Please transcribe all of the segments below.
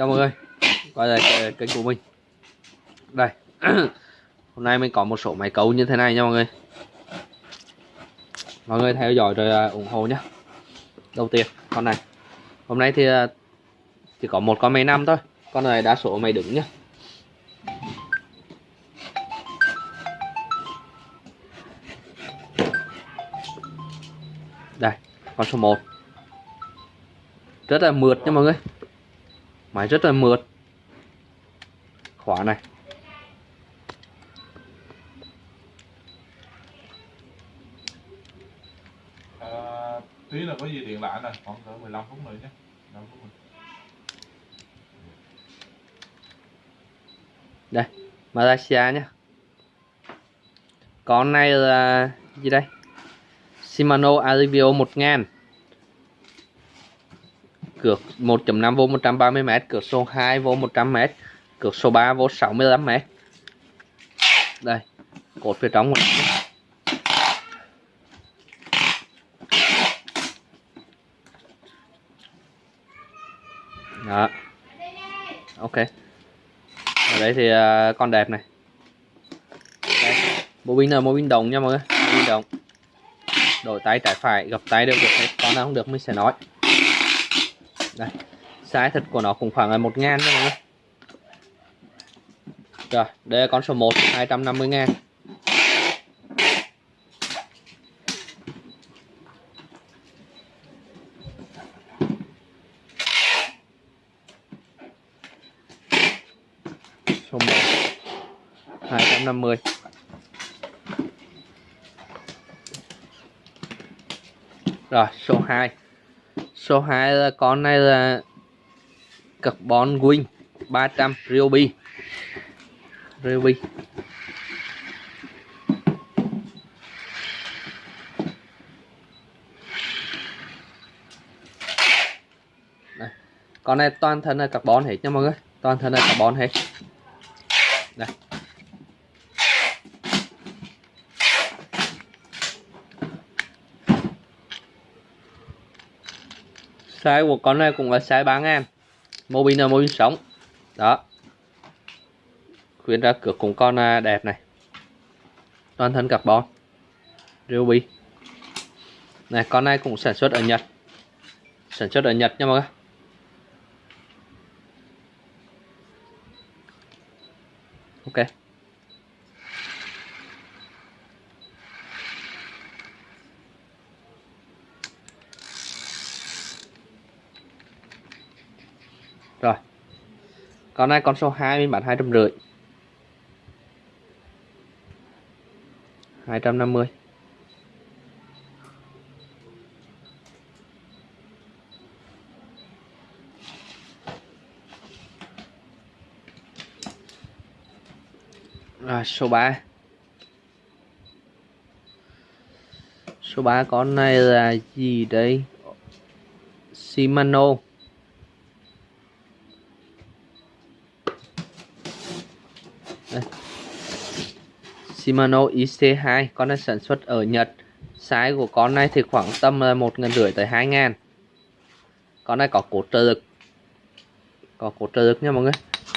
chào mọi người. Quay lại kênh của mình. Đây. Hôm nay mình có một số máy cấu như thế này nha mọi người. Mọi người theo dõi rồi à, ủng hộ nhé đầu tiên, con này. Hôm nay thì à, chỉ có một con máy năm thôi. Con này đa số máy đứng nhá. Đây, con số 1 rất là mượt nha mọi người máy rất là mượt. Khóa này. À, tí là có gì điện lại nè khoảng cỡ 15 phút nữa nhé. 15 phút nữa. đây Malaysia nhé. Con này là gì đây? Shimano Alivio 1000 cược 1.5V 130m cược số 2V 100m cược số 3V 65m đây cột phía trong của nó đó. Ok. Ở đây thì uh, con đẹp này. Đây. bộ pin là bộ pin đồng nha mọi người. Pin đồng. Đổi tay trái phải gặp tay đều được hết. Con nào không được mình sẽ nói đây. Size thật của nó cũng khoảng là một ngàn thôi mọi người. Rồi, đây là con số 1 250 ngàn. Số 1 250 rồi, số 2 số 2 là con này là carbon wing 300 Ryobi Ryobi Đây. con này toàn thân là carbon hết nha mọi người, toàn thân là carbon hết. Đây size của con này cũng là size 3 ngàn. Mô pin là mô pin sống. Đó. Khuyến ra cửa cùng con à, đẹp này. Toàn thân carbon. Ruby. Này, con này cũng sản xuất ở Nhật. Sản xuất ở Nhật nha mọi người. Ok Rồi. Con này con số 2 mình bán 250. 250. Rồi, số 3. Số 3 con này là gì đây? Shimano Shimano IC2 con này sản xuất ở Nhật. Size của con này thì khoảng tầm là một ngàn rưỡi tới hai ngàn. Con này có cột trợ lực. Có cột trợ lực nha mọi người.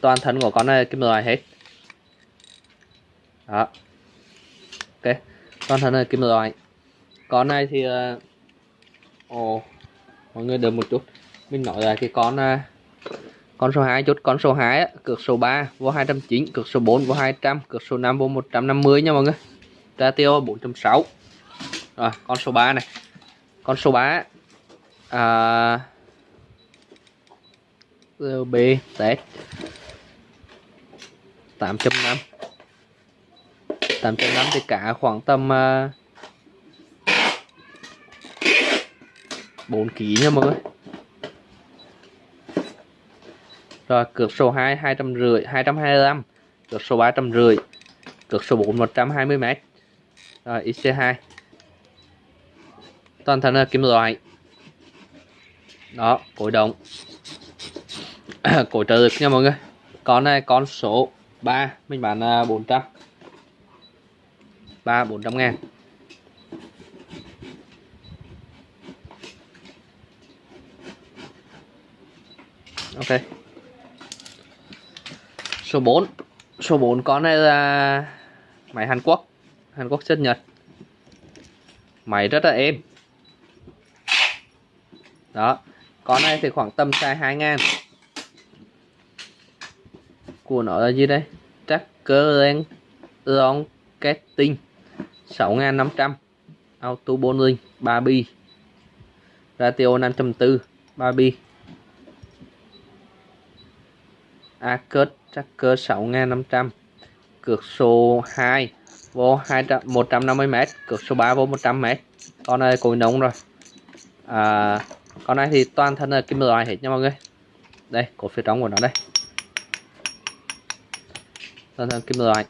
Toàn thân của con này kim loại hết. Đó. Ok, toàn thân là kim loại. Con này thì ồ ồ, mọi người đợi một chút. Mình nói là cái con ờ, con số 2 chốt con số 2 cược số 3 vô 209 cược số 4 vô 200 cược số 5 vô 150 nha mọi người. Ratio 4.6 rồi con số 3 này. Con số 3 à, B test 8.5 8.5 thì cả khoảng tầm uh, 4 kg nha mọi người. Rồi, cược số 2 250 225 cược số 350 cược số 4 120 m rồi IC2 toàn thân là kim loại. Đó, cối động cối trợ lực nha mọi người. Con này, con số 3 mình bán 400 3 400 ngàn. Ok số 4 số 4 con này là máy Hàn Quốc. Hàn Quốc chất Nhật. Máy rất là êm. Đó. Con này thì khoảng tầm size 2 ngàn. Của nó là gì đây? Tracker Rank Long Ketting. 6500 auto bowling 3 bi. Ratio 5.4 3 bi. Acus Tracker 6500 cược số 2 vô 200, 150m cược số 3 vô 100m con này cối nóng rồi. À, con này thì toàn thân là kim loại hết nha mọi người. Đây cổ phía trong của nó đây. Toàn thân kim loại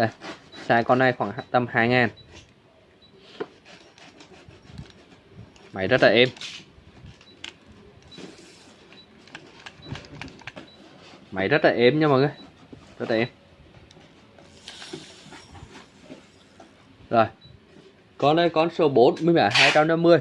đây size con này khoảng tầm 2 ngàn. Máy rất là êm. Máy rất là êm nha mọi người. Rất là êm. Rồi. Con đây con số 4 mới mẻ 250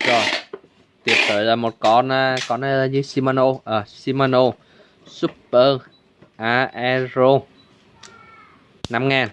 ok rồi rồi là một con à, con này là như Shimano à, Shimano Super Aero. 5 ngàn.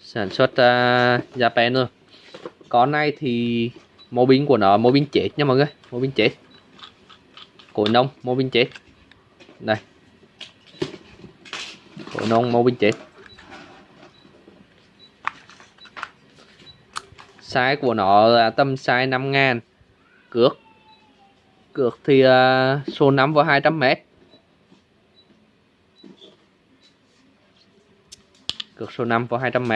Sản xuất uh, Japan luôn con này thì mô binh của nó mô binh chết nha mọi người mô binh chết. Cổ nông mô binh chết. Đây. Cổ nông mô binh chết. Size của nó là tầm size 5 ngàn cược. Cược thì uh, số 5 vào 200 m cược số 5 vào 200 m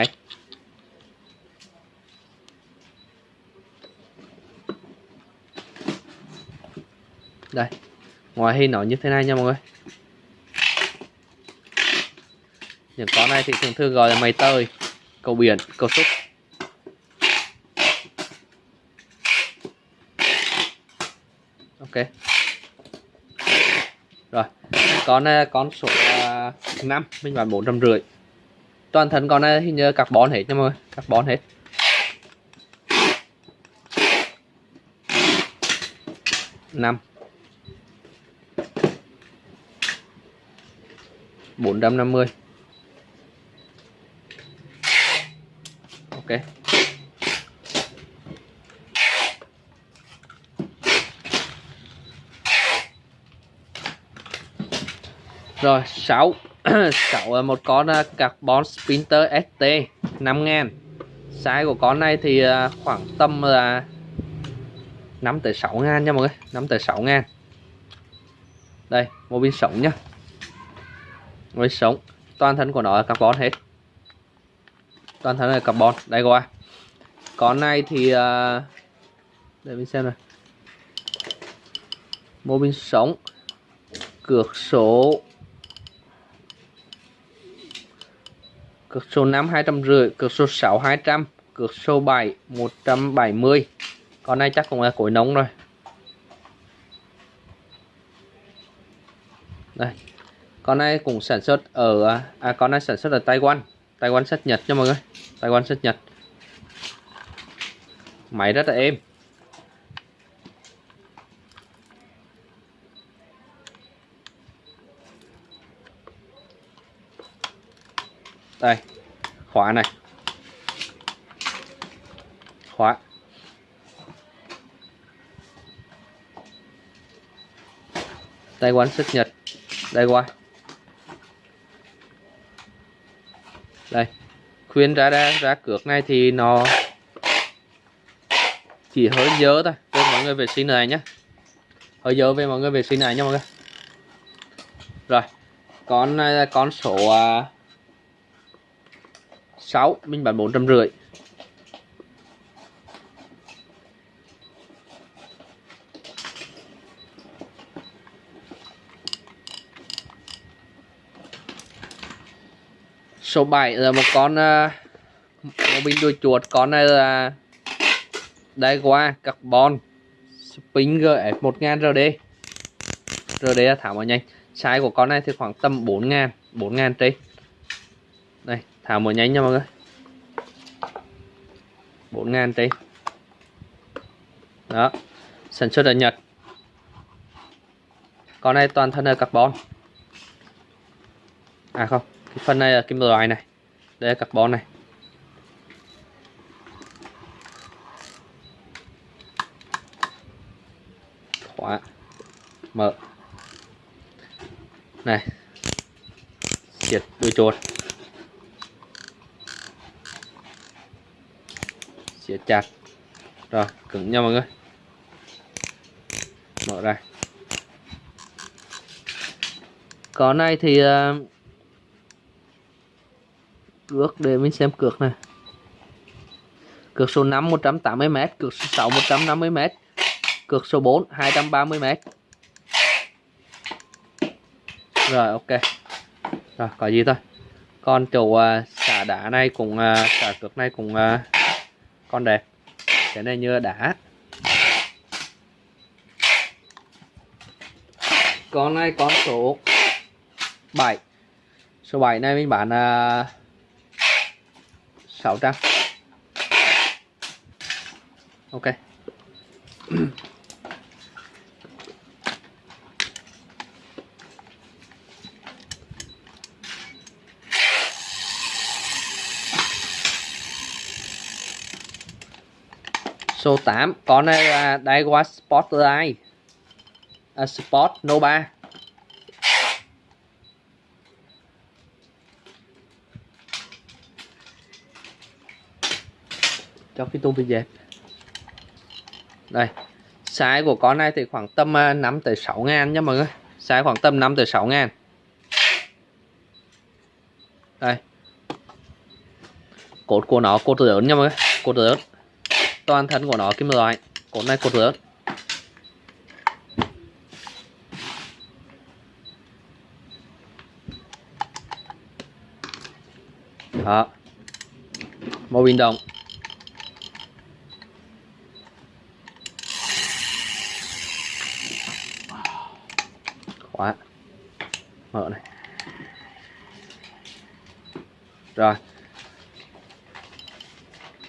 đây ngoài hình nó như thế này nha mọi người. Những con này thì thường thường gọi là mày tơi cầu biển cầu xúc ok. Rồi con này con số ờ, uh, 5 mình bán bốn trăm rưỡi. Toàn thân con này hình như carbon hết nha mọi người carbon hết. Năm. Bốn trăm năm mươi. Ok. Rồi 6 6 là một con uh, carbon sprinter ST 5000 size của con này thì uh, khoảng tầm là 5 tới 6 ngàn nha mọi người 5 tới 6 ngàn. Đây một pin sống nhá. Một pin sống. Toàn thân của nó là carbon hết. Toàn thân là carbon. Đây qua con này thì uh, để mình xem này mô pin sống. Cược số cược số 5 250 cược số 6 200 cược số 7 170 con này chắc cũng là cối nóng rồi. Đây, con này cũng sản xuất ở à con này sản xuất ở Taiwan. Taiwan xuất Nhật cho mọi người. Taiwan xuất Nhật. Máy rất là êm. Đây, khóa này. Khóa. Tay quán xuất nhật. Đây qua đây, khuyên ra ra ra cược này thì nó chỉ hơi dơ thôi. Cho mọi người vệ sinh này nhé hơi dơ về mọi người vệ sinh này nha mọi người. Rồi, con con số à, 6 mình bán 450 số 7 là một con à, một bình đuôi chuột, con này là Daiwa Carbon Spring GF 1000 RD RD là thảo mà nhanh. Size của con này thì khoảng tầm 4 ngàn 4 ngàn trên thảo một nhánh nha mọi người. 4.000 tí. Đó, sản xuất ở Nhật. Con này toàn thân là carbon. À không, cái phần này là kim loại này. Đây là carbon này. Khóa. Mở. Này. Siết đuôi chuột siết chặt. Rồi cứng nha mọi người. Mở ra. Có này thì ờ, uh, cược để mình xem cược này. Cược số 5 180m cược số 6 150m cược số 4 230m rồi ok. Rồi có gì thôi. Con chỗ uh, xả đá này cũng uh, xả cược này cũng uh, con đẹp. Cái này nhựa đá. Con này con số 7 số 7 này mình bán à, uh, 600 ok. số 8 con này là Daiwa Spotlight. À, Sport Nova cho cái tôm bị dẹp đây size của con này thì khoảng tầm à, 5 tới 6 ngàn nha mọi người. Size khoảng tầm 5 tới 6 ngàn. Đây. Cột của nó cột lớn nha mọi người. Cột lớn toàn thân của nó kim loại cột này cột lớn đó. Màu bình động khóa. Mở này. Rồi.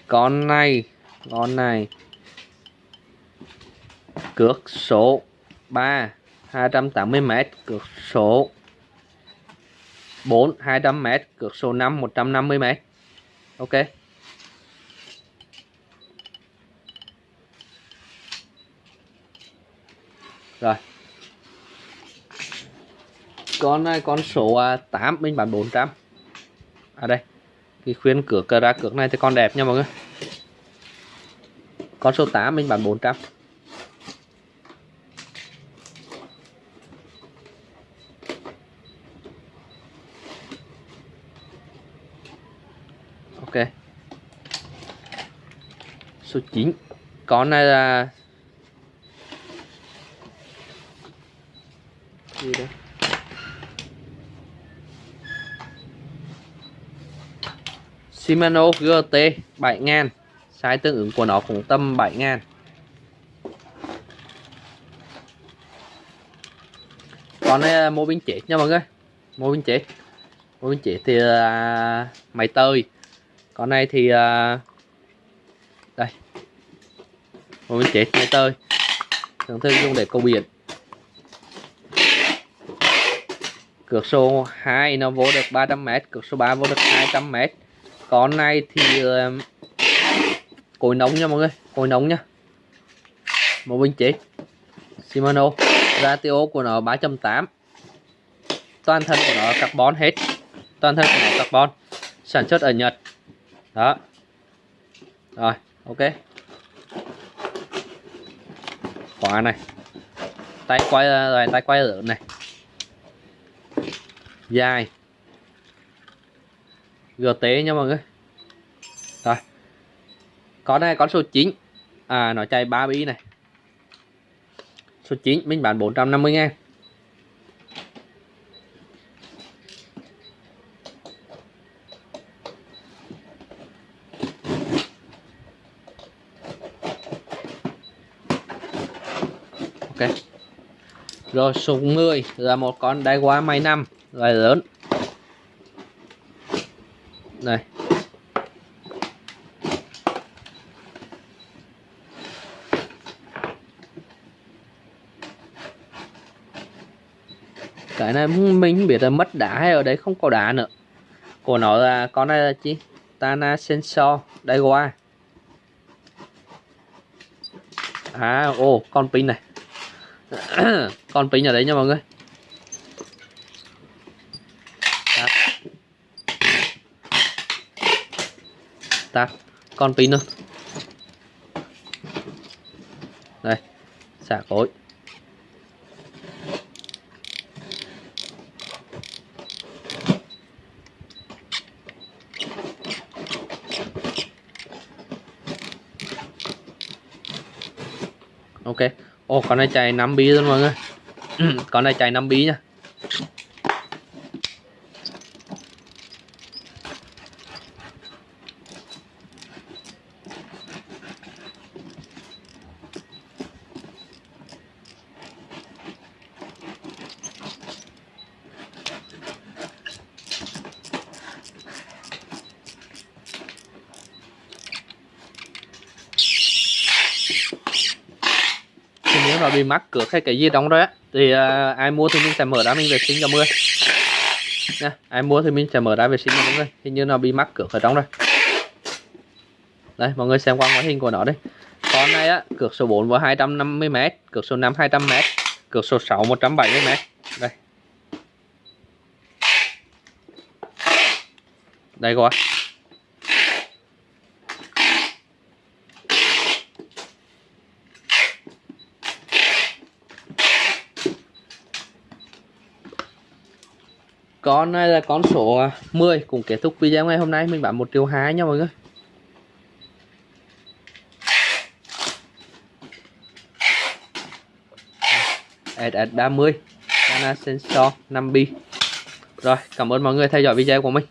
Con này con này. Cược số 3 280m Cược số 4 200m cược số 5 150m ok. Rồi. Con này, con số à, 8 mình bán 400 à đây. Cái khuyên cược à, ra cược này thì con đẹp nha mọi người con số 8 mình bán 400 ok. Số 9 con này là gì đây? Shimano GT 7000 size tương ứng của nó cũng tầm 7000 con này mô pin chết nha mọi người. Mô pin chết mô pin chết thì uh, máy tơi con này thì uh, đây. Mô pin chết máy tơi thường thường dùng để câu biển. Cược số 2 nó vô được 300m cược số 3 vô được 200m con này thì uh, cối nóng nha mọi người cối nóng nha. Một bình chế. Shimano, ratio của nó 3.8 toàn thân của nó carbon hết. Toàn thân của nó carbon. Sản xuất ở Nhật. Đó. Rồi, ok. Khóa này. Tay quay à, rồi, tay quay lớn này. Dài. GT nha mọi người con này, con số 9 à nó chạy 3 bi này. Số 9 mình bán 450 ngàn ok. Rồi, số 10 là một con đáy quá may năm loài lớn. Này. Cái này mình không biết là mất đá hay ở đấy không có đá nữa. Của nó là con này là chi? Tana Sensor đây qua à ô, con pin này. Con pin ở đấy nha mọi người. Tắt tắt con pin luôn đây, xả cối. Ok. Ô con này chạy 5 bi luôn mọi người. Con này chạy 5 bi nha thì nếu mà bị mắc cược hay cái gì đóng đó á, thì uh, ai mua thì mình sẽ mở ra mình vệ sinh cho mưa nha ai mua thì mình sẽ mở ra vệ sinh cho mọi người. Hình như nó bị mắc cược ở trong rồi. Đây mọi người xem qua ngoại hình của nó đây con này á cược số 4 vào 250m cược số 5 200m cược số 6 170m đây. Đây coi con này là con số à, 10 cũng kết thúc video ngày hôm nay. Mình bán 1 triệu 2 nha mọi người. SS30 Dana Sensor 5B rồi, cảm ơn mọi người theo dõi video của mình.